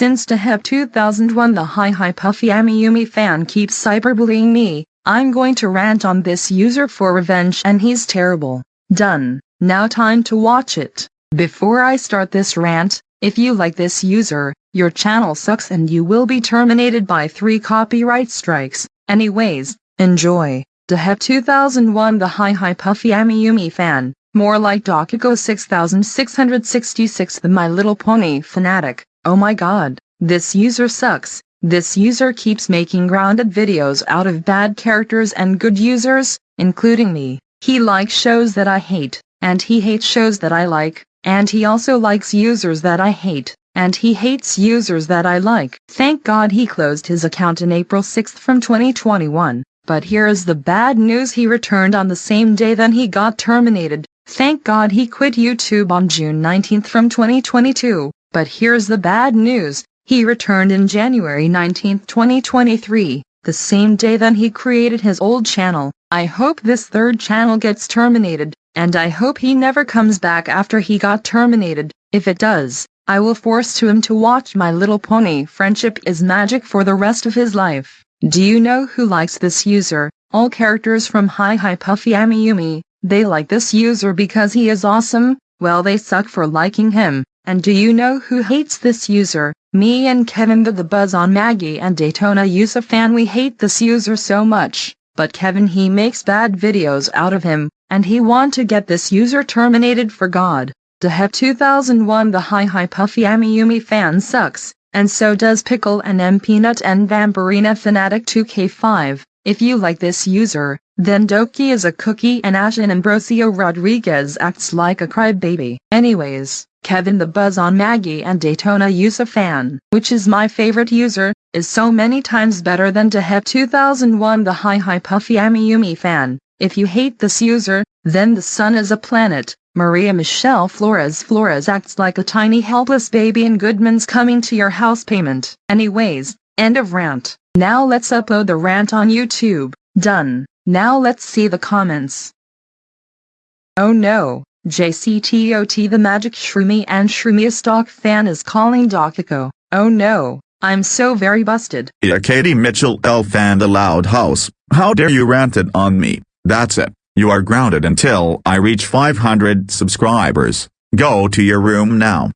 Since Deheb 2001 the Hi Hi Puffy Amiyumi fan keeps cyberbullying me, I'm going to rant on this user for revenge and he's terrible. Done. Now time to watch it. Before I start this rant, if you like this user, your channel sucks and you will be terminated by 3 copyright strikes. Anyways, enjoy. Deheb 2001 The Hi Hi Puffy Amiyumi fan, more like Dokiko 6666 The My Little Pony fanatic. Oh my god, this user sucks. This user keeps making grounded videos out of bad characters and good users, including me. He likes shows that I hate, and he hates shows that I like, and he also likes users that I hate, and he hates users that I like. Thank God he closed his account in April 6 from 2021. But here is the bad news he returned on the same day then he got terminated. Thank God he quit YouTube on June 19 from 2022. But here's the bad news, he returned in January 19, 2023, the same day that he created his old channel. I hope this third channel gets terminated, and I hope he never comes back after he got terminated. If it does, I will force to him to watch My Little Pony Friendship is Magic for the rest of his life. Do you know who likes this user? All characters from Hi Hi Puffy Amiyumi, they like this user because he is awesome, well they suck for liking him. And do you know who hates this user? Me and Kevin the, the Buzz on Maggie and Daytona Yusuf fan we hate this user so much, but Kevin he makes bad videos out of him, and he want to get this user terminated for God. Deheb 2001 The Hi Hi Puffy Amiyumi fan sucks, and so does Pickle and M Peanut and Vampirina Fanatic 2K5. If you like this user, then Doki is a cookie and Ashen Ambrosio Rodriguez acts like a crybaby. Anyways, Kevin the Buzz on Maggie and Daytona Yusuf fan, which is my favorite user, is so many times better than to have 2001 the Hi Hi Puffy Amiyumi fan. If you hate this user, then the sun is a planet. Maria Michelle Flores Flores acts like a tiny helpless baby and Goodman's coming to your house payment. Anyways, end of rant. Now let's upload the rant on YouTube. Done. Now let's see the comments. Oh no. JCTOT the Magic Shroomy and Shroomy Stock fan is calling Dokiko. Oh no, I'm so very busted. Yeah Katie Mitchell elf fan the loud house, how dare you rant it on me, that's it, you are grounded until I reach 500 subscribers, go to your room now.